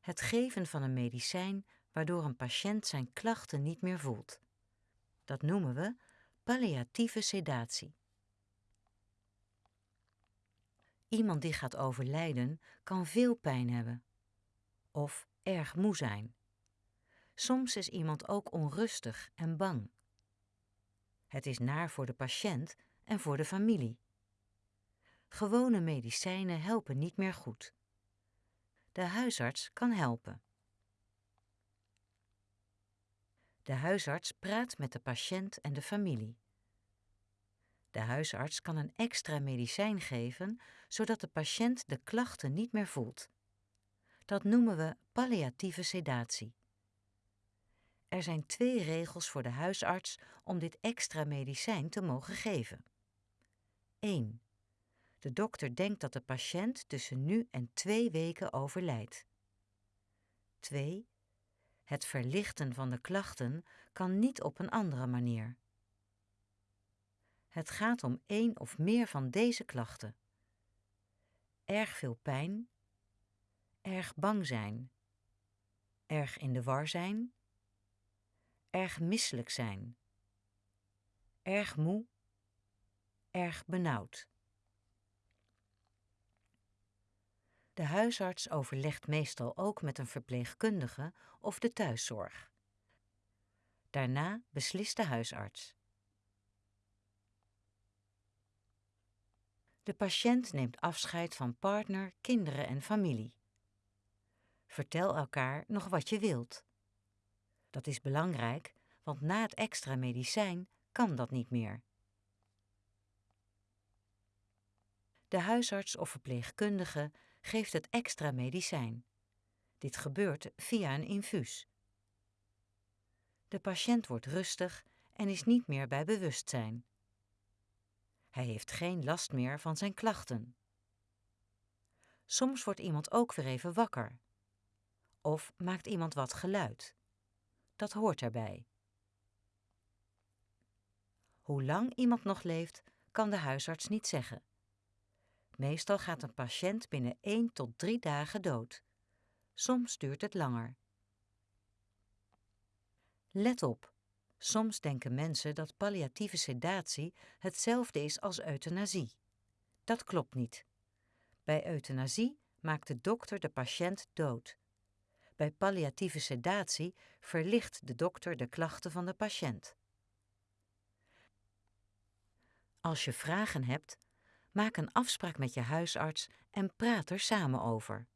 Het geven van een medicijn waardoor een patiënt zijn klachten niet meer voelt. Dat noemen we palliatieve sedatie. Iemand die gaat overlijden kan veel pijn hebben of erg moe zijn. Soms is iemand ook onrustig en bang. Het is naar voor de patiënt en voor de familie. Gewone medicijnen helpen niet meer goed. De huisarts kan helpen. De huisarts praat met de patiënt en de familie. De huisarts kan een extra medicijn geven zodat de patiënt de klachten niet meer voelt. Dat noemen we palliatieve sedatie. Er zijn twee regels voor de huisarts om dit extra medicijn te mogen geven. 1. De dokter denkt dat de patiënt tussen nu en twee weken overlijdt. 2. Het verlichten van de klachten kan niet op een andere manier. Het gaat om één of meer van deze klachten. Erg veel pijn, erg bang zijn, erg in de war zijn, erg misselijk zijn, erg moe, erg benauwd. De huisarts overlegt meestal ook met een verpleegkundige of de thuiszorg. Daarna beslist de huisarts. De patiënt neemt afscheid van partner, kinderen en familie. Vertel elkaar nog wat je wilt. Dat is belangrijk, want na het extra medicijn kan dat niet meer. De huisarts of verpleegkundige geeft het extra medicijn. Dit gebeurt via een infuus. De patiënt wordt rustig en is niet meer bij bewustzijn. Hij heeft geen last meer van zijn klachten. Soms wordt iemand ook weer even wakker. Of maakt iemand wat geluid. Dat hoort erbij. Hoe lang iemand nog leeft, kan de huisarts niet zeggen. Meestal gaat een patiënt binnen 1 tot 3 dagen dood. Soms duurt het langer. Let op, soms denken mensen dat palliatieve sedatie hetzelfde is als euthanasie. Dat klopt niet. Bij euthanasie maakt de dokter de patiënt dood. Bij palliatieve sedatie verlicht de dokter de klachten van de patiënt. Als je vragen hebt, maak een afspraak met je huisarts en praat er samen over.